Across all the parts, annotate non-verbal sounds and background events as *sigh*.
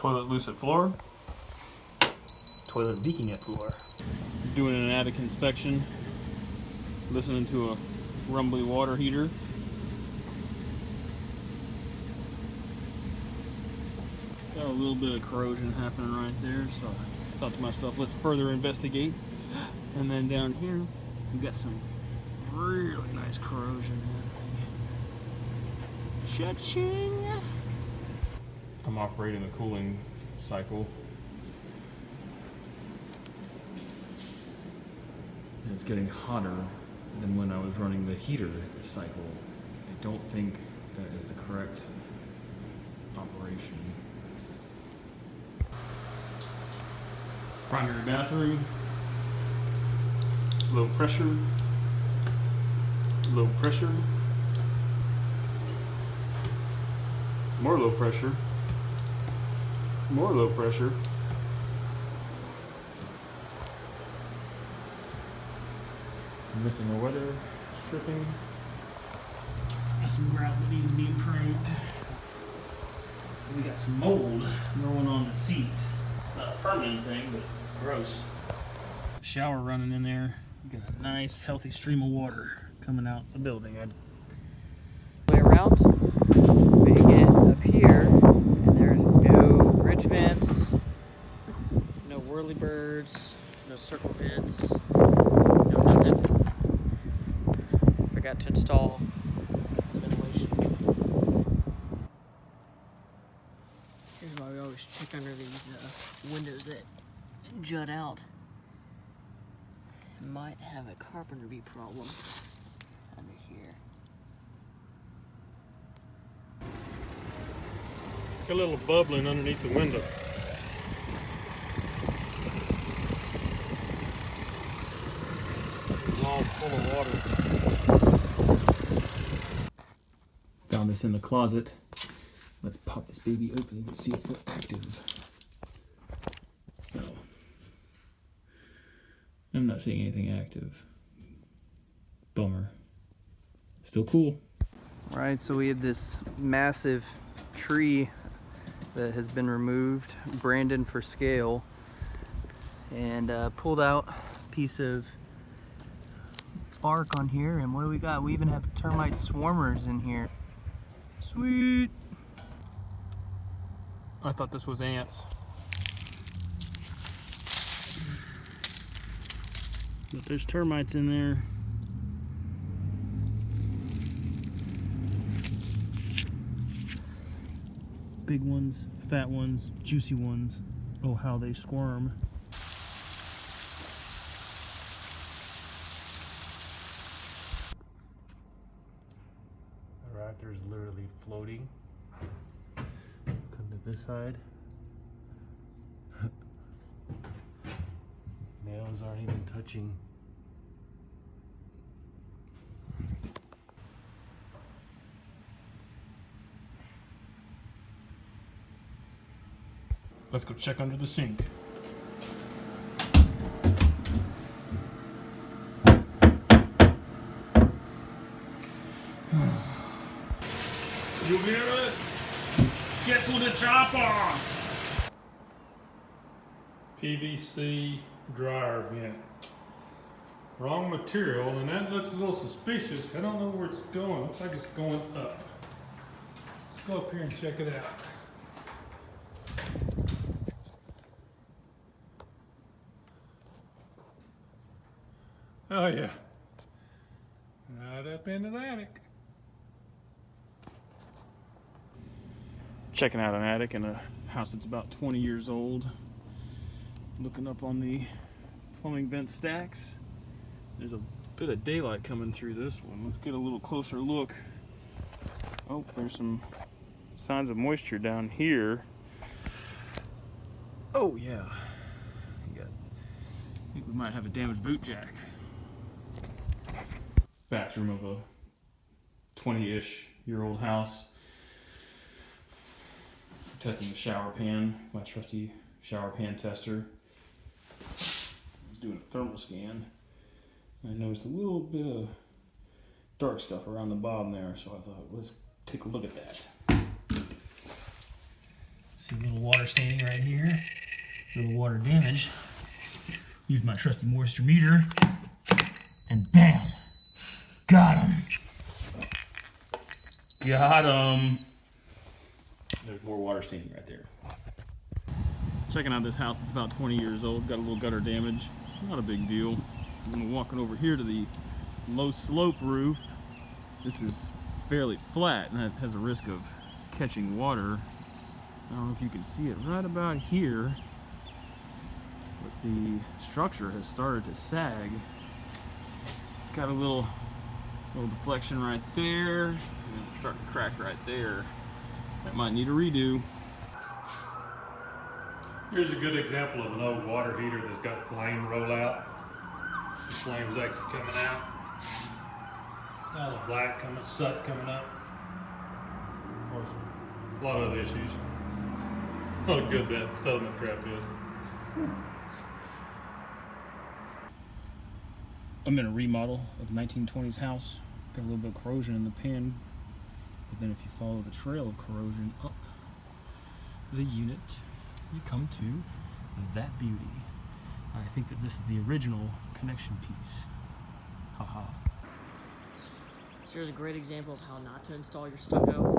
toilet lucid floor, toilet leaking at floor. Doing an attic inspection, listening to a rumbly water heater. Got a little bit of corrosion happening right there, so I thought to myself, let's further investigate. And then down here, we got some really nice corrosion happening. Cha-ching! I'm operating the cooling cycle. And it's getting hotter than when I was running the heater cycle. I don't think that is the correct operation. Primary bathroom, low pressure, low pressure, more low pressure, more low pressure. I'm missing a weather stripping. Got some grout that needs to be improved. We got some mold growing on the seat. It's not a permanent thing, but gross. Shower running in there. You got a nice, healthy stream of water coming out the building. I Way around. We get up here, and there's no ridge vents, whirly birds, no circle vents, no nothing. Forgot to install ventilation. Here's why we always check under these uh, windows that jut out. Might have a carpenter bee problem under here. A little bubbling underneath the window. All full of water. Found this in the closet. Let's pop this baby open and see if we're active. No. I'm not seeing anything active. Bummer. Still cool. Right, so we have this massive tree that has been removed, Brandon for scale, and uh, pulled out a piece of bark on here. And what do we got? We even have termite swarmers in here. Sweet. I thought this was ants. But there's termites in there. Big ones, fat ones, juicy ones. Oh, how they squirm. Alright, there's literally floating. Come to this side. *laughs* Nails aren't even touching. Let's go check under the sink. You hear it? To the chopper! PVC dryer vent. Wrong material, and that looks a little suspicious. I don't know where it's going. Looks like it's going up. Let's go up here and check it out. Oh yeah. Right up into the attic. Checking out an attic in a house that's about 20 years old. Looking up on the plumbing vent stacks. There's a bit of daylight coming through this one. Let's get a little closer look. Oh, there's some signs of moisture down here. Oh yeah. I think we might have a damaged boot jack. Bathroom of a 20-ish year old house. Testing the shower pan, my trusty shower pan tester. Doing a thermal scan. I noticed a little bit of dark stuff around the bottom there, so I thought, let's take a look at that. See a little water standing right here. a little water damage. Use my trusty moisture meter. And bam! Got him! Got him! More water standing right there. Checking out this house, it's about 20 years old, got a little gutter damage. Not a big deal. I'm walking over here to the low slope roof. This is fairly flat and it has a risk of catching water. I don't know if you can see it right about here. But the structure has started to sag. Got a little little deflection right there. And it's starting to crack right there. That might need a redo. Here's a good example of an old water heater that's got flame rollout. The flame's actually coming out. Now the black coming, soot coming up. Of course, a lot of other issues. *laughs* How good that settlement trap is. I'm in a remodel of 1920s house. Got a little bit of corrosion in the pin. But then if you follow the trail of corrosion up the unit, you come to that beauty. I think that this is the original connection piece. Haha. So here's a great example of how not to install your stucco.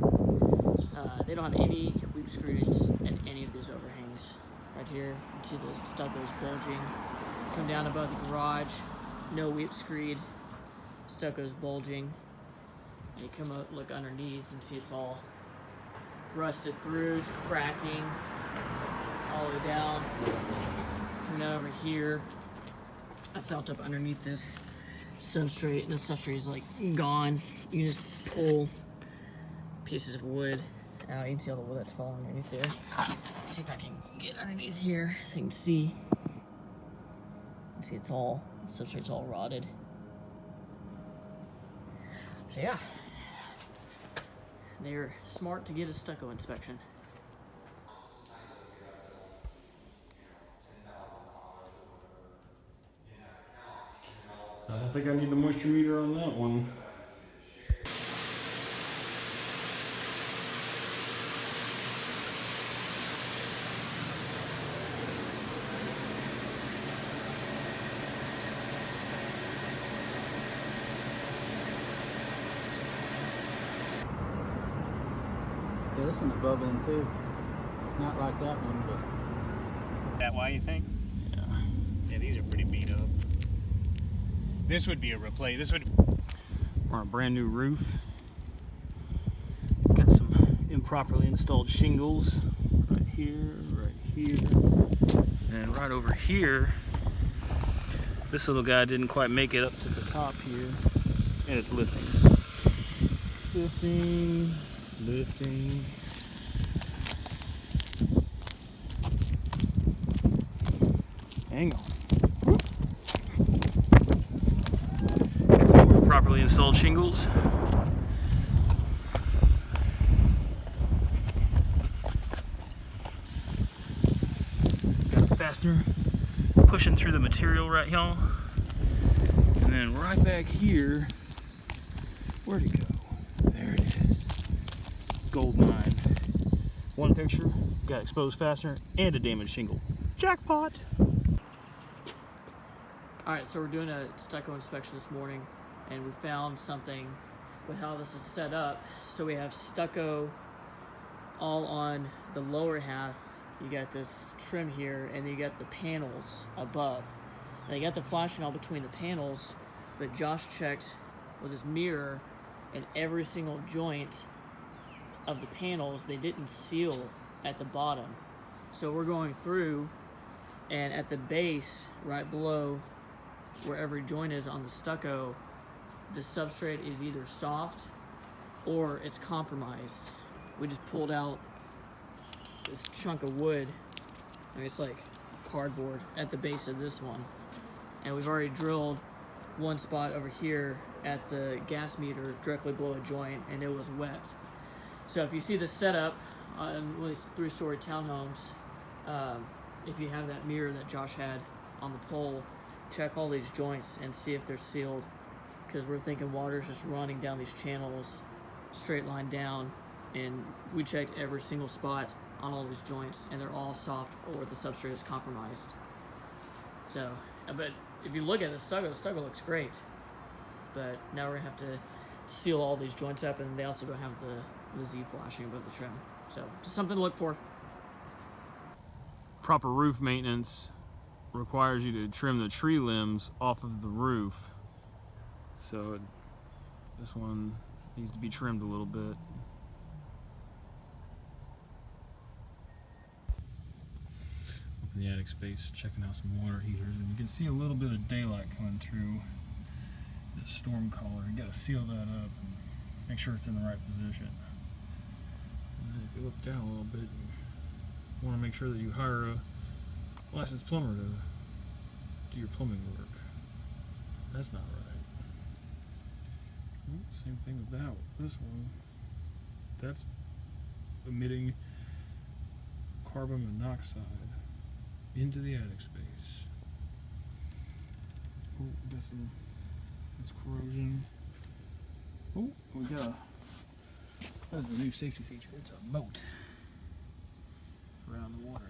Uh, they don't have any weep screeds in any of these overhangs. Right here, you see the stucco's bulging. Come down above the garage, no weep screed, stucco's bulging. And you come up, look underneath, and see it's all rusted through, it's cracking all the way down. Coming down over here, I felt up underneath this substrate, and the substrate is like gone. You just pull pieces of wood out. You can see all the wood that's falling underneath there. Let's see if I can get underneath here so you can see. See it's all, substrate's all rotted. So yeah, they're smart to get a stucco inspection. I think I need the moisture meter on that one. Yeah, this one's bubbling too. Not like that one, but That why you think? Yeah. Yeah, these are pretty beat up. This would be a replace. This would. We're on a brand new roof. Got some improperly installed shingles right here, right here. And right over here, this little guy didn't quite make it up to the top here. And it's lifting. Lifting, lifting. Hang on. Got some properly installed shingles. Fastener pushing through the material right y'all. And then right back here, where'd it go? There it is. Gold mine. One picture, got exposed fastener and a damaged shingle. Jackpot! Alright, so we're doing a stucco inspection this morning, and we found something with how this is set up. So we have stucco all on the lower half. You got this trim here, and you got the panels above. Now you got the flashing all between the panels, but Josh checked with his mirror, and every single joint of the panels they didn't seal at the bottom. So we're going through, and at the base, right below where every joint is on the stucco, the substrate is either soft or it's compromised. We just pulled out this chunk of wood, and it's like cardboard at the base of this one. And we've already drilled one spot over here at the gas meter directly below a joint, and it was wet. So if you see the setup on these three-story townhomes, um, if you have that mirror that Josh had on the pole, check all these joints and see if they're sealed because we're thinking water's just running down these channels straight line down and we checked every single spot on all these joints, and they're all soft or the substrate is compromised. So, uh, but if you look at the stucco, the stucco looks great. But now we're gonna have to seal all these joints up, and they also don't have the, the Z flashing above the trim. So, just something to look for. Proper roof maintenance requires you to trim the tree limbs off of the roof. So it, this one needs to be trimmed a little bit. Up in the attic space, checking out some water heaters, and you can see a little bit of daylight coming through the storm collar. You gotta seal that up and make sure it's in the right position. And if you look down a little bit, you want to make sure that you hire a licensed plumber to do your plumbing work. That's not right. Ooh, Same thing with that. This one, that's emitting carbon monoxide into the attic space. Oh, got some. That's corrosion. Oh, we got. A, that's the new safety feature. It's a moat around the water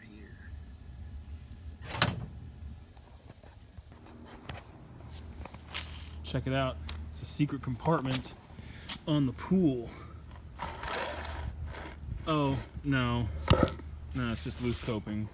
Check it out. It's a secret compartment on the pool. Oh, no. No, it's just loose coping.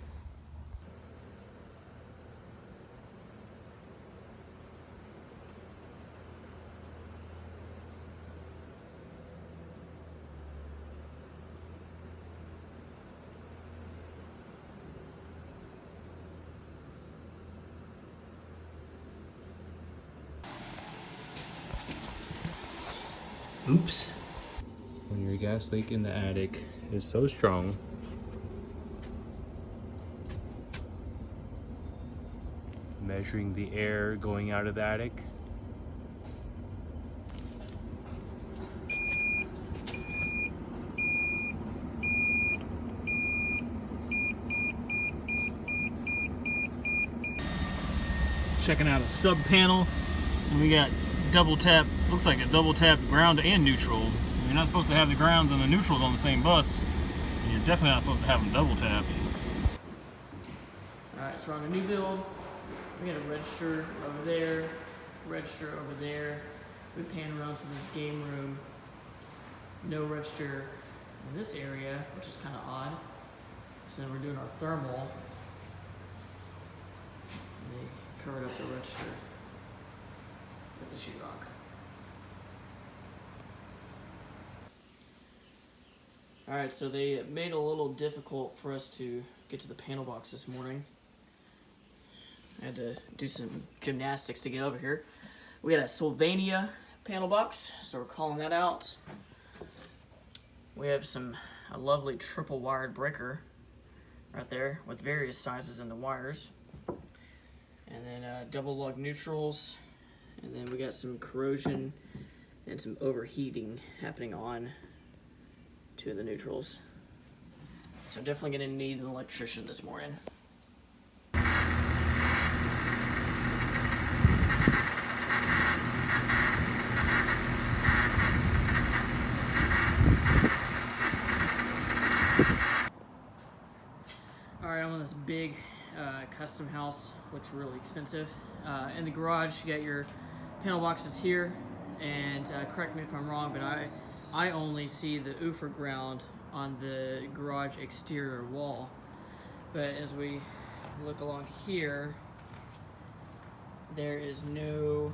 Oops. when your gas leak in the attic is so strong measuring the air going out of the attic Checking out a sub panel. And we got double tap, looks like a double tap ground and neutral. You're not supposed to have the grounds and the neutrals on the same bus. And you're definitely not supposed to have them double tapped. Alright, so we're on a new build. We got a register over there, register over there. We pan around to this game room. No register in this area, which is kind of odd. So then we're doing our thermal. And they covered up the register with the sheetrock. Alright, so they made it a little difficult for us to get to the panel box this morning. I had to do some gymnastics to get over here. We had a Sylvania panel box, so we're calling that out. We have some a lovely triple wired breaker right there with various sizes in the wires. And then uh, double lug neutrals. And then we got some corrosion and some overheating happening on two of the neutrals. So definitely gonna need an electrician this morning. All right, I'm on this big uh, custom house. Looks really expensive. Uh, in the garage, you got your panel boxes here, and uh, correct me if I'm wrong, but I I only see the Ufer ground on the garage exterior wall. But as we look along here, there is no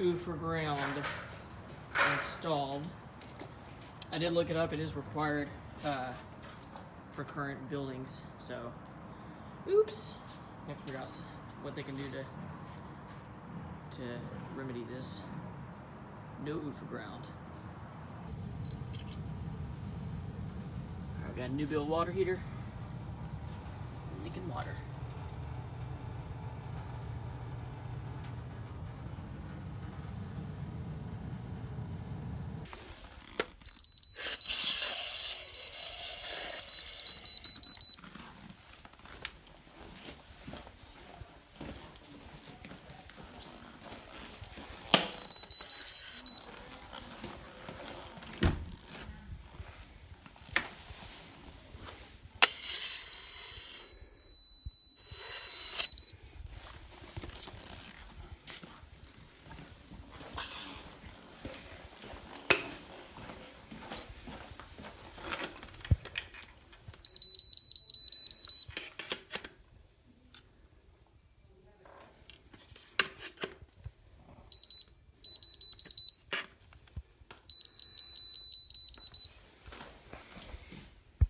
Ufer ground installed. I did look it up. It is required uh, for current buildings. So, oops. I out what they can do to to remedy this. No Ufer ground. Got a new build water heater. Leaking water.